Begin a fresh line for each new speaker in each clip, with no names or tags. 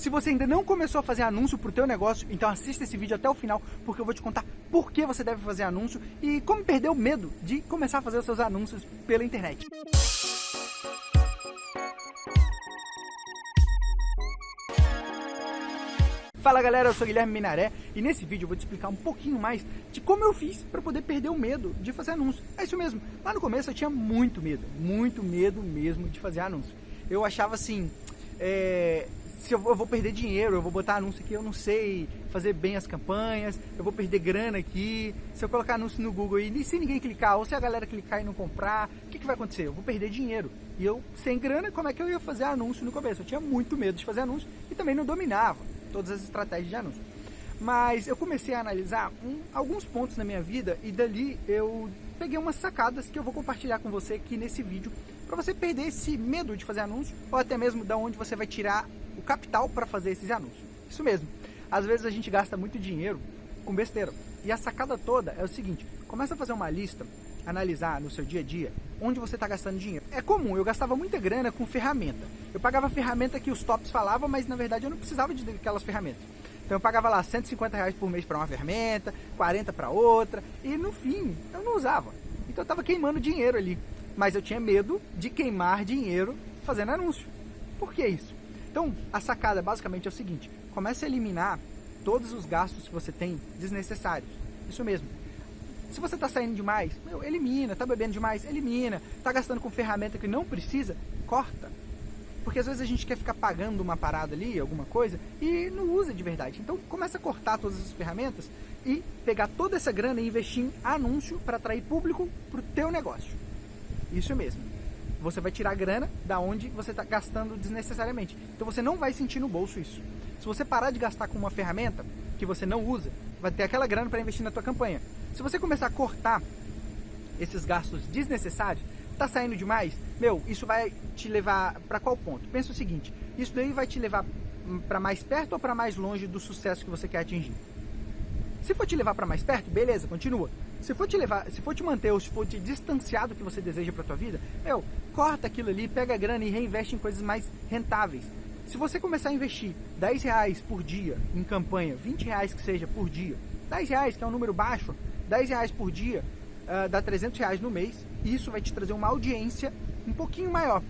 Se você ainda não começou a fazer anúncio para o teu negócio, então assista esse vídeo até o final, porque eu vou te contar por que você deve fazer anúncio e como perder o medo de começar a fazer os seus anúncios pela internet. Fala galera, eu sou Guilherme Minaré e nesse vídeo eu vou te explicar um pouquinho mais de como eu fiz para poder perder o medo de fazer anúncio. É isso mesmo, lá no começo eu tinha muito medo, muito medo mesmo de fazer anúncio. Eu achava assim, é, se eu vou perder dinheiro, eu vou botar anúncio aqui, eu não sei fazer bem as campanhas, eu vou perder grana aqui, se eu colocar anúncio no Google e se ninguém clicar, ou se a galera clicar e não comprar, o que, que vai acontecer? Eu vou perder dinheiro. E eu, sem grana, como é que eu ia fazer anúncio no começo? Eu tinha muito medo de fazer anúncio e também não dominava todas as estratégias de anúncio. Mas eu comecei a analisar um, alguns pontos na minha vida e dali eu peguei umas sacadas que eu vou compartilhar com você aqui nesse vídeo para você perder esse medo de fazer anúncio ou até mesmo da onde você vai tirar capital para fazer esses anúncios. Isso mesmo. Às vezes a gente gasta muito dinheiro com besteira. E a sacada toda é o seguinte, começa a fazer uma lista, analisar no seu dia a dia onde você está gastando dinheiro. É comum, eu gastava muita grana com ferramenta. Eu pagava ferramenta que os tops falavam, mas na verdade eu não precisava de aquelas ferramentas. Então eu pagava lá 150 reais por mês para uma ferramenta, 40 para outra, e no fim eu não usava. Então eu estava queimando dinheiro ali. Mas eu tinha medo de queimar dinheiro fazendo anúncio. Por que isso? Então, a sacada basicamente é o seguinte: comece a eliminar todos os gastos que você tem desnecessários. Isso mesmo. Se você está saindo demais, meu, elimina. Está bebendo demais, elimina. Está gastando com ferramenta que não precisa, corta. Porque às vezes a gente quer ficar pagando uma parada ali, alguma coisa, e não usa de verdade. Então começa a cortar todas as ferramentas e pegar toda essa grana e investir em anúncio para atrair público para o teu negócio. Isso mesmo você vai tirar grana da onde você está gastando desnecessariamente. Então você não vai sentir no bolso isso. Se você parar de gastar com uma ferramenta que você não usa, vai ter aquela grana para investir na tua campanha. Se você começar a cortar esses gastos desnecessários, tá saindo demais, meu, isso vai te levar para qual ponto? Pensa o seguinte, isso daí vai te levar para mais perto ou para mais longe do sucesso que você quer atingir? Se for te levar para mais perto, beleza, continua. Se for te levar, se for te manter ou se for te distanciar do que você deseja para tua vida, meu, corta aquilo ali, pega a grana e reinveste em coisas mais rentáveis. Se você começar a investir 10 reais por dia em campanha, 20 reais que seja por dia, 10 reais que é um número baixo, 10 reais por dia uh, dá 300 reais no mês, isso vai te trazer uma audiência um pouquinho maior.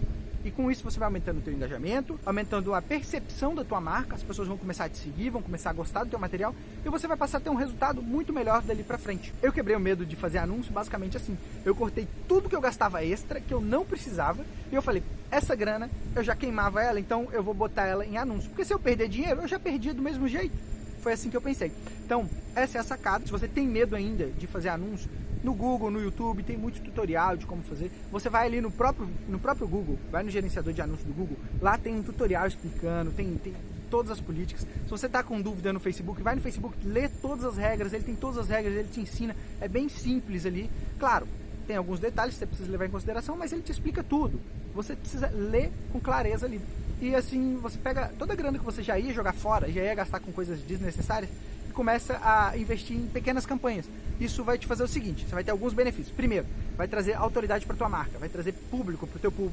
E com isso você vai aumentando o teu engajamento, aumentando a percepção da tua marca, as pessoas vão começar a te seguir, vão começar a gostar do teu material e você vai passar a ter um resultado muito melhor dali para frente. Eu quebrei o medo de fazer anúncio basicamente assim. Eu cortei tudo que eu gastava extra, que eu não precisava, e eu falei, essa grana eu já queimava ela, então eu vou botar ela em anúncio. Porque se eu perder dinheiro, eu já perdi do mesmo jeito. Foi assim que eu pensei. Então, essa é a sacada. Se você tem medo ainda de fazer anúncio, no Google, no YouTube, tem muito tutorial de como fazer. Você vai ali no próprio, no próprio Google, vai no gerenciador de anúncios do Google, lá tem um tutorial explicando, tem, tem todas as políticas. Se você está com dúvida no Facebook, vai no Facebook, lê todas as regras, ele tem todas as regras, ele te ensina, é bem simples ali. Claro, tem alguns detalhes que você precisa levar em consideração, mas ele te explica tudo. Você precisa ler com clareza ali. E assim, você pega toda a grana que você já ia jogar fora, já ia gastar com coisas desnecessárias, e começa a investir em pequenas campanhas. Isso vai te fazer o seguinte, você vai ter alguns benefícios. Primeiro, vai trazer autoridade para tua marca, vai trazer público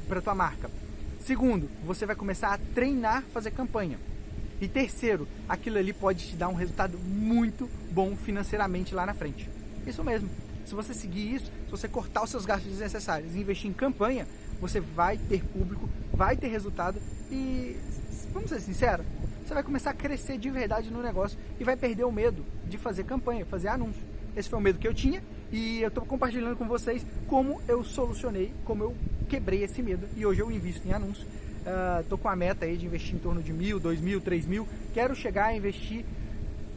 para tua marca. Segundo, você vai começar a treinar fazer campanha. E terceiro, aquilo ali pode te dar um resultado muito bom financeiramente lá na frente. Isso mesmo. Se você seguir isso, se você cortar os seus gastos desnecessários e investir em campanha, você vai ter público, vai ter resultado e, vamos ser sinceros, você vai começar a crescer de verdade no negócio e vai perder o medo de fazer campanha, fazer anúncio. Esse foi o medo que eu tinha e eu estou compartilhando com vocês como eu solucionei, como eu quebrei esse medo e hoje eu invisto em anúncio. Estou uh, com a meta aí de investir em torno de mil, dois mil, três mil. Quero chegar a investir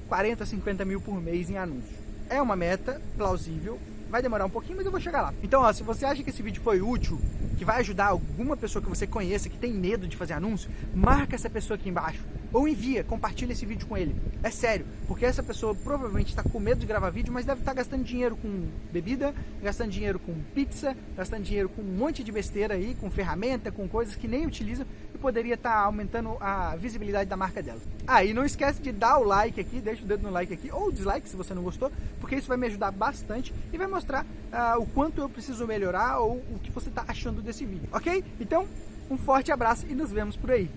40, 50 mil por mês em anúncio. É uma meta plausível, vai demorar um pouquinho, mas eu vou chegar lá. Então, ó, se você acha que esse vídeo foi útil, que vai ajudar alguma pessoa que você conheça que tem medo de fazer anúncio, marca essa pessoa aqui embaixo ou envia, compartilha esse vídeo com ele. É sério, porque essa pessoa provavelmente está com medo de gravar vídeo, mas deve estar tá gastando dinheiro com bebida, gastando dinheiro com pizza, gastando dinheiro com um monte de besteira aí, com ferramenta, com coisas que nem utiliza e poderia estar tá aumentando a visibilidade da marca dela. Ah, e não esquece de dar o like aqui, deixa o dedo no like aqui, ou dislike se você não gostou, porque isso vai me ajudar bastante e vai mostrar uh, o quanto eu preciso melhorar ou o que você está achando desse vídeo, ok? Então, um forte abraço e nos vemos por aí.